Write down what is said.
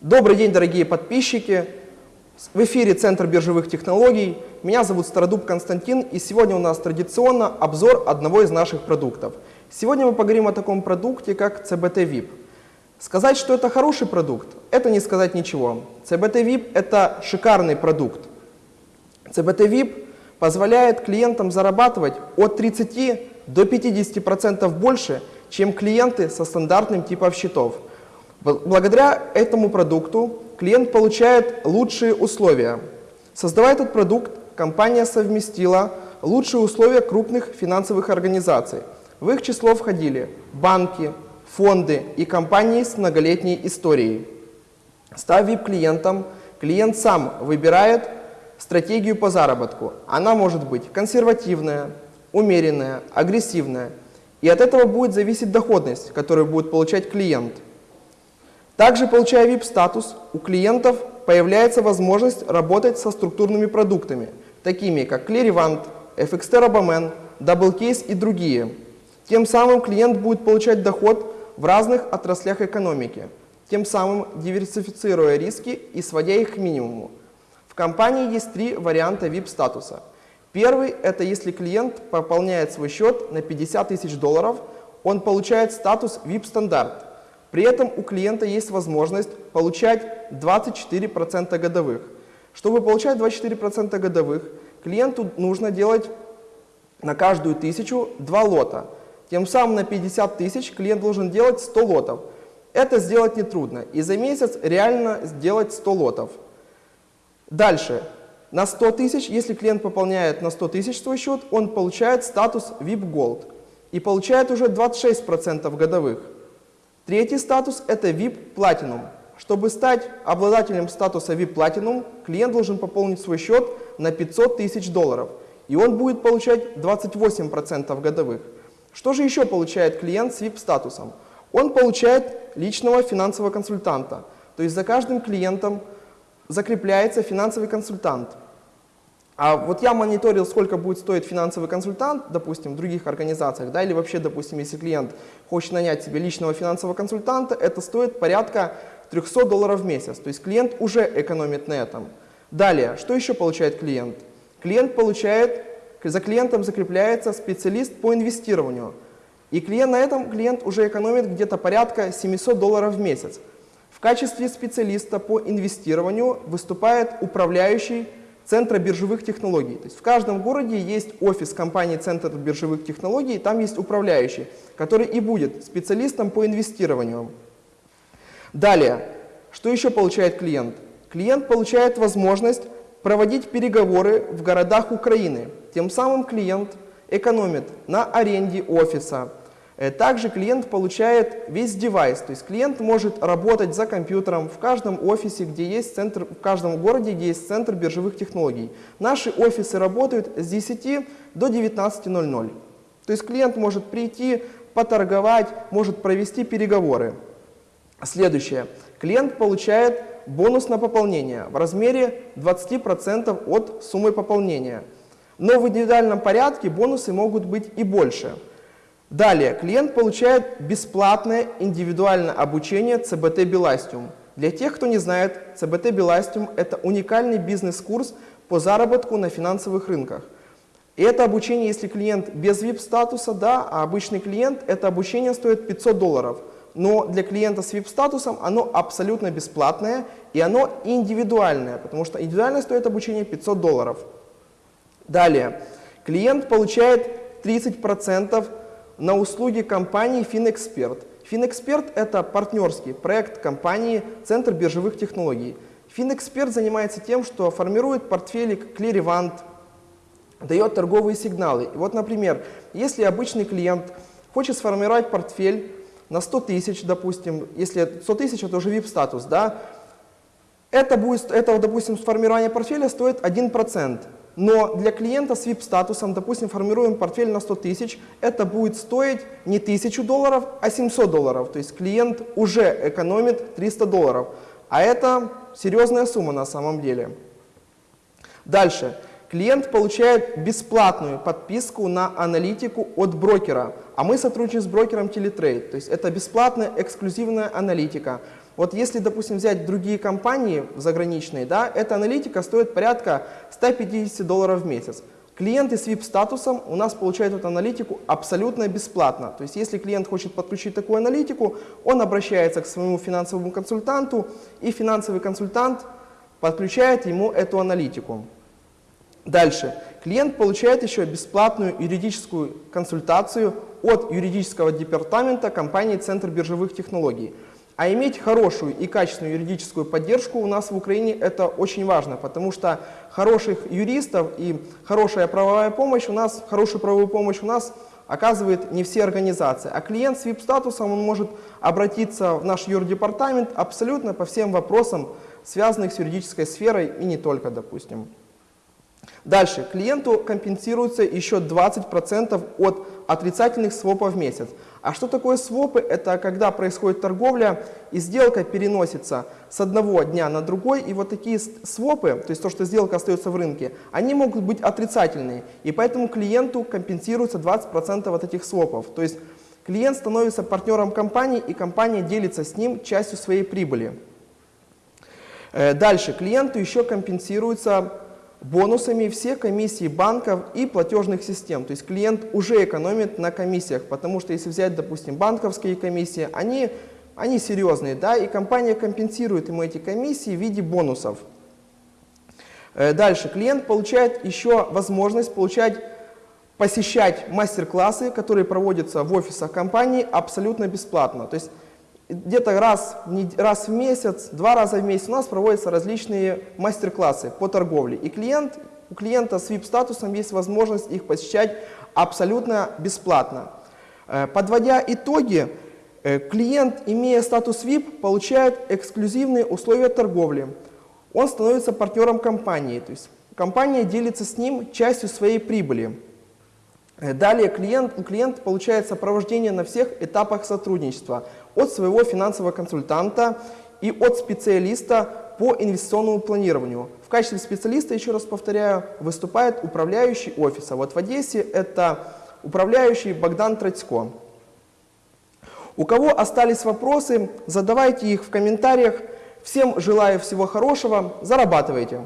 Добрый день, дорогие подписчики! В эфире Центр биржевых технологий. Меня зовут Стародуб Константин, и сегодня у нас традиционно обзор одного из наших продуктов. Сегодня мы поговорим о таком продукте, как CBT VIP. Сказать, что это хороший продукт, это не сказать ничего. CBT VIP – это шикарный продукт. CBT VIP позволяет клиентам зарабатывать от 30 до 50% больше, чем клиенты со стандартным типом счетов. Благодаря этому продукту клиент получает лучшие условия. Создавая этот продукт, компания совместила лучшие условия крупных финансовых организаций. В их число входили банки, фонды и компании с многолетней историей. Став VIP-клиентом, клиент сам выбирает стратегию по заработку. Она может быть консервативная, умеренная, агрессивная. И от этого будет зависеть доходность, которую будет получать клиент. Также, получая VIP-статус, у клиентов появляется возможность работать со структурными продуктами, такими как Clearivant, FX Terrabaman, DoubleCase и другие. Тем самым клиент будет получать доход в разных отраслях экономики, тем самым диверсифицируя риски и сводя их к минимуму. В компании есть три варианта VIP-статуса. Первый – это если клиент пополняет свой счет на 50 тысяч долларов, он получает статус VIP-стандарт. При этом у клиента есть возможность получать 24% годовых. Чтобы получать 24% годовых, клиенту нужно делать на каждую тысячу два лота – тем самым на 50 тысяч клиент должен делать 100 лотов. Это сделать нетрудно. И за месяц реально сделать 100 лотов. Дальше. На 100 тысяч, если клиент пополняет на 100 тысяч свой счет, он получает статус VIP Gold и получает уже 26% годовых. Третий статус – это VIP Platinum. Чтобы стать обладателем статуса VIP Platinum, клиент должен пополнить свой счет на 500 тысяч долларов, и он будет получать 28% годовых. Что же еще получает клиент с VIP-статусом? Он получает личного финансового консультанта. То есть за каждым клиентом закрепляется финансовый консультант. А вот я мониторил, сколько будет стоить финансовый консультант, допустим, в других организациях, да, или вообще, допустим, если клиент хочет нанять себе личного финансового консультанта, это стоит порядка 300 долларов в месяц. То есть клиент уже экономит на этом. Далее, что еще получает клиент? Клиент получает за клиентом закрепляется специалист по инвестированию. И клиент, на этом клиент уже экономит где-то порядка 700 долларов в месяц. В качестве специалиста по инвестированию выступает управляющий Центра биржевых технологий. То есть в каждом городе есть офис компании Центр биржевых технологий, там есть управляющий, который и будет специалистом по инвестированию. Далее, что еще получает клиент? Клиент получает возможность проводить переговоры в городах Украины. Тем самым клиент экономит на аренде офиса. Э, также клиент получает весь девайс, то есть клиент может работать за компьютером в каждом офисе, где есть центр, в каждом городе, где есть центр биржевых технологий. Наши офисы работают с 10 до 19.00. То есть клиент может прийти, поторговать, может провести переговоры. Следующее. Клиент получает бонус на пополнение в размере 20% от суммы пополнения. Но в индивидуальном порядке бонусы могут быть и больше. Далее, клиент получает бесплатное индивидуальное обучение CBT Belastium. Для тех, кто не знает, CBT Belastium – это уникальный бизнес-курс по заработку на финансовых рынках. И это обучение, если клиент без VIP-статуса, да, а обычный клиент, это обучение стоит 500 долларов – но для клиента с VIP-статусом оно абсолютно бесплатное и оно индивидуальное, потому что индивидуально стоит обучение 500 долларов. Далее, клиент получает 30% на услуги компании FinExpert. FinExpert – это партнерский проект компании Центр биржевых технологий. FinExpert занимается тем, что формирует портфели Clearivant, дает торговые сигналы. Вот, например, если обычный клиент хочет сформировать портфель на 100 тысяч, допустим, если 100 тысяч это уже VIP-статус, да, это, будет, это, допустим, формирование портфеля стоит 1%. Но для клиента с VIP-статусом, допустим, формируем портфель на 100 тысяч, это будет стоить не 1000 долларов, а 700 долларов. То есть клиент уже экономит 300 долларов. А это серьезная сумма на самом деле. Дальше. Клиент получает бесплатную подписку на аналитику от брокера, а мы сотрудничаем с брокером Teletrade. То есть это бесплатная эксклюзивная аналитика. Вот если, допустим, взять другие компании заграничные, да, эта аналитика стоит порядка 150 долларов в месяц. Клиенты с VIP-статусом у нас получают эту аналитику абсолютно бесплатно. То есть если клиент хочет подключить такую аналитику, он обращается к своему финансовому консультанту, и финансовый консультант подключает ему эту аналитику. Дальше. Клиент получает еще бесплатную юридическую консультацию от юридического департамента компании Центр биржевых технологий. А иметь хорошую и качественную юридическую поддержку у нас в Украине это очень важно, потому что хороших юристов и хорошая правовая помощь у нас, хорошую правовую помощь у нас оказывает не все организации. А клиент с VIP-статусом он может обратиться в наш юрдепартамент абсолютно по всем вопросам, связанных с юридической сферой и не только, допустим. Дальше. Клиенту компенсируется еще 20% от отрицательных свопов в месяц. А что такое свопы? Это когда происходит торговля и сделка переносится с одного дня на другой. И вот такие свопы, то есть то, что сделка остается в рынке, они могут быть отрицательные. И поэтому клиенту компенсируется 20% от этих свопов. То есть клиент становится партнером компании, и компания делится с ним частью своей прибыли. Э, дальше. Клиенту еще компенсируется бонусами все комиссии банков и платежных систем. То есть клиент уже экономит на комиссиях, потому что если взять, допустим, банковские комиссии, они, они серьезные, да, и компания компенсирует ему эти комиссии в виде бонусов. Э, дальше. Клиент получает еще возможность получать, посещать мастер-классы, которые проводятся в офисах компании абсолютно бесплатно. То есть где-то раз, раз в месяц, два раза в месяц у нас проводятся различные мастер-классы по торговле. И клиент, у клиента с VIP-статусом есть возможность их посещать абсолютно бесплатно. Э, подводя итоги, э, клиент, имея статус VIP, получает эксклюзивные условия торговли. Он становится партнером компании, то есть компания делится с ним частью своей прибыли. Э, далее клиент, у клиента получает сопровождение на всех этапах сотрудничества от своего финансового консультанта и от специалиста по инвестиционному планированию. В качестве специалиста, еще раз повторяю, выступает управляющий офиса. Вот в Одессе это управляющий Богдан Традько. У кого остались вопросы, задавайте их в комментариях. Всем желаю всего хорошего, зарабатывайте!